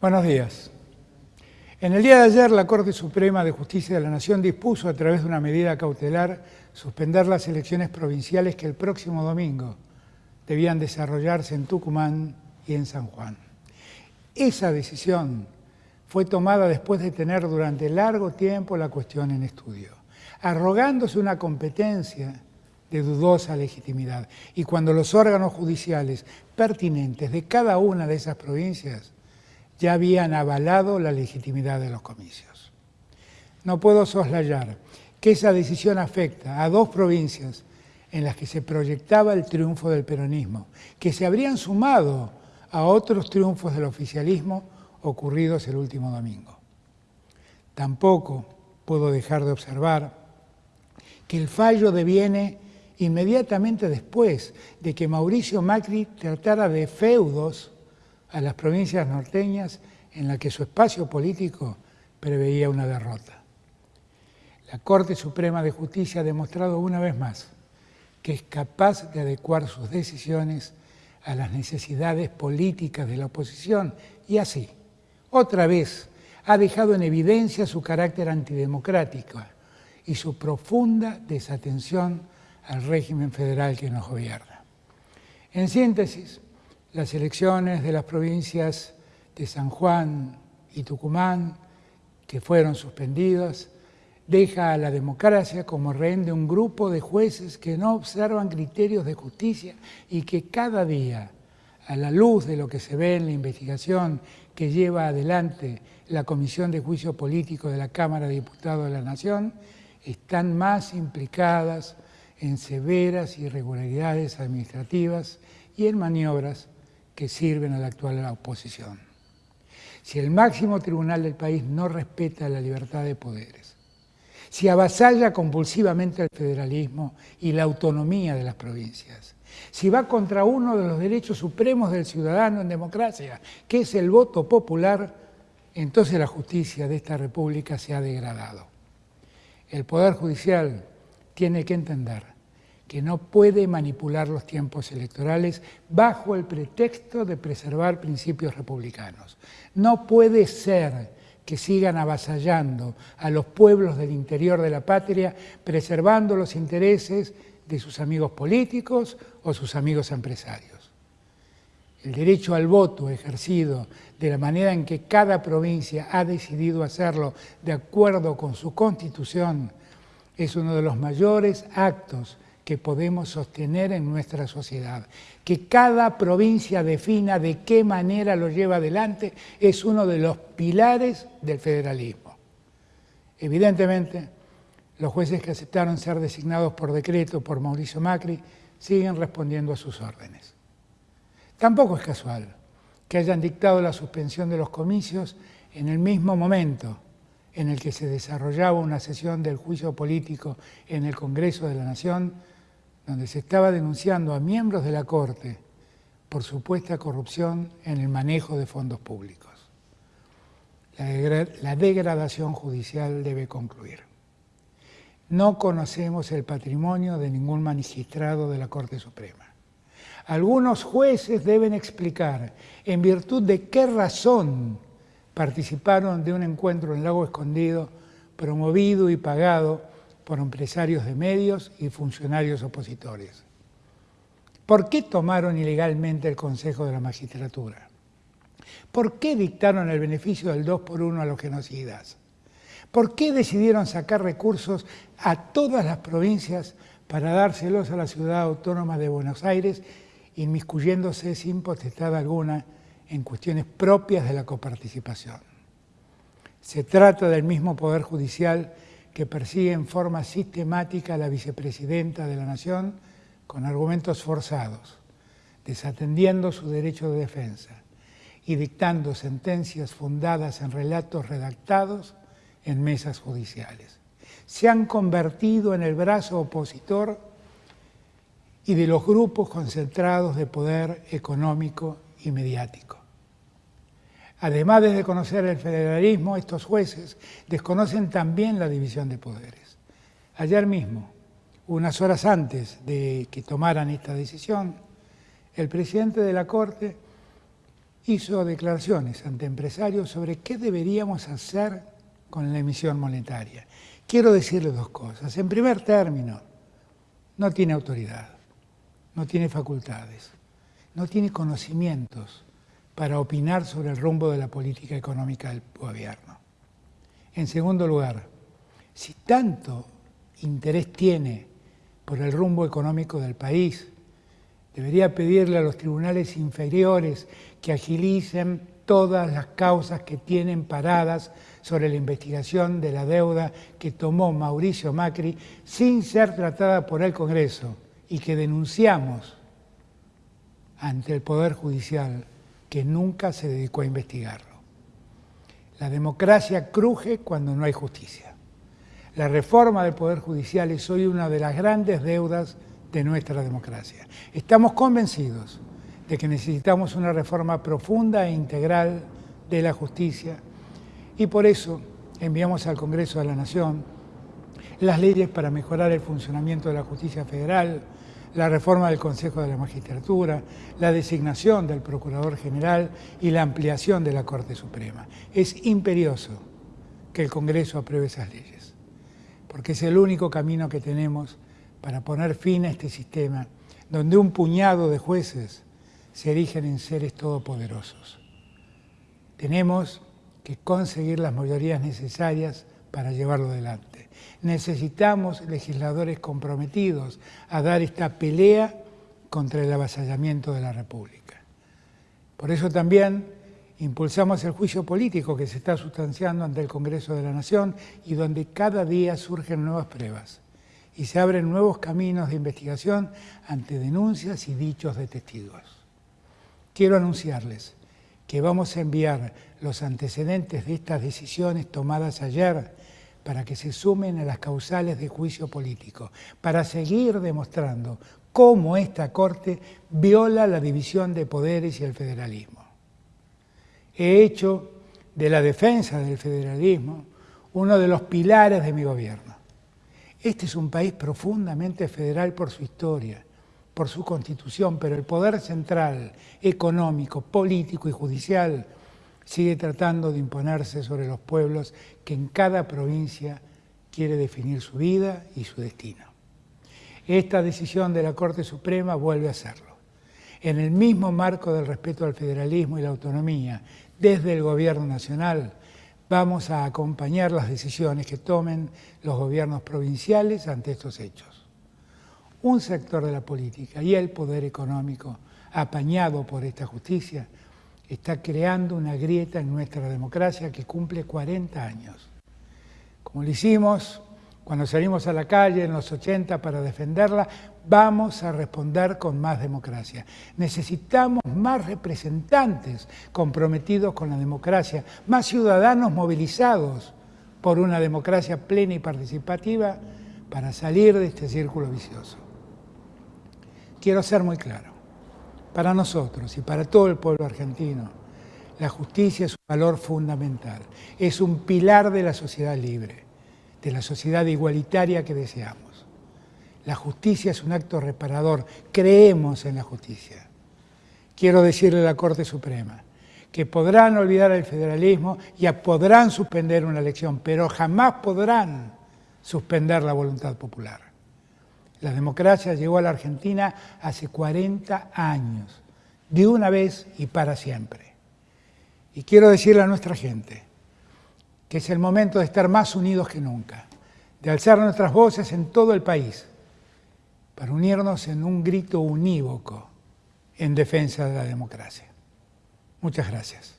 Buenos días. En el día de ayer, la Corte Suprema de Justicia de la Nación dispuso, a través de una medida cautelar, suspender las elecciones provinciales que el próximo domingo debían desarrollarse en Tucumán y en San Juan. Esa decisión fue tomada después de tener durante largo tiempo la cuestión en estudio, arrogándose una competencia de dudosa legitimidad. Y cuando los órganos judiciales pertinentes de cada una de esas provincias ya habían avalado la legitimidad de los comicios. No puedo soslayar que esa decisión afecta a dos provincias en las que se proyectaba el triunfo del peronismo, que se habrían sumado a otros triunfos del oficialismo ocurridos el último domingo. Tampoco puedo dejar de observar que el fallo deviene inmediatamente después de que Mauricio Macri tratara de feudos a las provincias norteñas en la que su espacio político preveía una derrota. La Corte Suprema de Justicia ha demostrado una vez más que es capaz de adecuar sus decisiones a las necesidades políticas de la oposición y así, otra vez, ha dejado en evidencia su carácter antidemocrático y su profunda desatención al régimen federal que nos gobierna. En síntesis, las elecciones de las provincias de San Juan y Tucumán, que fueron suspendidas, deja a la democracia como rehén de un grupo de jueces que no observan criterios de justicia y que cada día, a la luz de lo que se ve en la investigación que lleva adelante la Comisión de Juicio Político de la Cámara de Diputados de la Nación, están más implicadas en severas irregularidades administrativas y en maniobras que sirven a la actual oposición. Si el máximo tribunal del país no respeta la libertad de poderes, si avasalla compulsivamente el federalismo y la autonomía de las provincias, si va contra uno de los derechos supremos del ciudadano en democracia, que es el voto popular, entonces la justicia de esta república se ha degradado. El Poder Judicial tiene que entender que no puede manipular los tiempos electorales bajo el pretexto de preservar principios republicanos. No puede ser que sigan avasallando a los pueblos del interior de la patria, preservando los intereses de sus amigos políticos o sus amigos empresarios. El derecho al voto ejercido de la manera en que cada provincia ha decidido hacerlo de acuerdo con su constitución es uno de los mayores actos que podemos sostener en nuestra sociedad. Que cada provincia defina de qué manera lo lleva adelante es uno de los pilares del federalismo. Evidentemente, los jueces que aceptaron ser designados por decreto por Mauricio Macri siguen respondiendo a sus órdenes. Tampoco es casual que hayan dictado la suspensión de los comicios en el mismo momento en el que se desarrollaba una sesión del juicio político en el Congreso de la Nación donde se estaba denunciando a miembros de la Corte por supuesta corrupción en el manejo de fondos públicos. La, degradación judicial debe concluir. No conocemos el patrimonio de ningún magistrado de la Corte Suprema. Algunos jueces deben explicar en virtud de qué razón participaron de un encuentro en Lago Escondido promovido y pagado por empresarios de medios y funcionarios opositores. ¿Por qué tomaron ilegalmente el Consejo de la Magistratura? ¿Por qué dictaron el beneficio del 2 por 1 a los genocidas? ¿Por qué decidieron sacar recursos a todas las provincias para dárselos a la ciudad autónoma de Buenos Aires, inmiscuyéndose sin potestad alguna en cuestiones propias de la coparticipación? Se trata del mismo Poder Judicial que persigue en forma sistemática a la vicepresidenta de la Nación con argumentos forzados, desatendiendo su derecho de defensa y dictando sentencias fundadas en relatos redactados en mesas judiciales. Se han convertido en el brazo opositor y de los grupos concentrados de poder económico y mediático. Además de conocer el federalismo, estos jueces desconocen también la división de poderes. Ayer mismo, unas horas antes de que tomaran esta decisión, el presidente de la Corte hizo declaraciones ante empresarios sobre qué deberíamos hacer con la emisión monetaria. Quiero decirle dos cosas. En primer término, no tiene autoridad, no tiene facultades, no tiene conocimientos para opinar sobre el rumbo de la política económica del gobierno. En segundo lugar, si tanto interés tiene por el rumbo económico del país, debería pedirle a los tribunales inferiores que agilicen todas las causas que tienen paradas sobre la investigación de la deuda que tomó Mauricio Macri sin ser tratada por el Congreso y que denunciamos ante el Poder Judicial que nunca se dedicó a investigarlo. La democracia cruje cuando no hay justicia. La reforma del Poder Judicial es hoy una de las grandes deudas de nuestra democracia. Estamos convencidos de que necesitamos una reforma profunda e integral de la justicia y por eso enviamos al Congreso de la Nación las leyes para mejorar el funcionamiento de la justicia federal, la reforma del Consejo de la Magistratura, la designación del Procurador General y la ampliación de la Corte Suprema. Es imperioso que el Congreso apruebe esas leyes, porque es el único camino que tenemos para poner fin a este sistema donde un puñado de jueces se erigen en seres todopoderosos. Tenemos que conseguir las mayorías necesarias para llevarlo adelante. Necesitamos legisladores comprometidos a dar esta pelea contra el avasallamiento de la República. Por eso también impulsamos el juicio político que se está sustanciando ante el Congreso de la Nación y donde cada día surgen nuevas pruebas y se abren nuevos caminos de investigación ante denuncias y dichos de testigos. Quiero anunciarles que vamos a enviar los antecedentes de estas decisiones tomadas ayer para que se sumen a las causales de juicio político, para seguir demostrando cómo esta Corte viola la división de poderes y el federalismo. He hecho de la defensa del federalismo uno de los pilares de mi gobierno. Este es un país profundamente federal por su historia, por su constitución, pero el poder central, económico, político y judicial sigue tratando de imponerse sobre los pueblos que en cada provincia quiere definir su vida y su destino. Esta decisión de la Corte Suprema vuelve a hacerlo. En el mismo marco del respeto al federalismo y la autonomía, desde el Gobierno Nacional, vamos a acompañar las decisiones que tomen los gobiernos provinciales ante estos hechos un sector de la política y el poder económico, apañado por esta justicia, está creando una grieta en nuestra democracia que cumple 40 años. Como lo hicimos cuando salimos a la calle en los 80 para defenderla, vamos a responder con más democracia. Necesitamos más representantes comprometidos con la democracia, más ciudadanos movilizados por una democracia plena y participativa para salir de este círculo vicioso. Quiero ser muy claro, para nosotros y para todo el pueblo argentino, la justicia es un valor fundamental, es un pilar de la sociedad libre, de la sociedad igualitaria que deseamos. La justicia es un acto reparador, creemos en la justicia. Quiero decirle a la Corte Suprema que podrán olvidar el federalismo y podrán suspender una elección, pero jamás podrán suspender la voluntad popular. La democracia llegó a la Argentina hace 40 años, de una vez y para siempre. Y quiero decirle a nuestra gente que es el momento de estar más unidos que nunca, de alzar nuestras voces en todo el país, para unirnos en un grito unívoco en defensa de la democracia. Muchas gracias.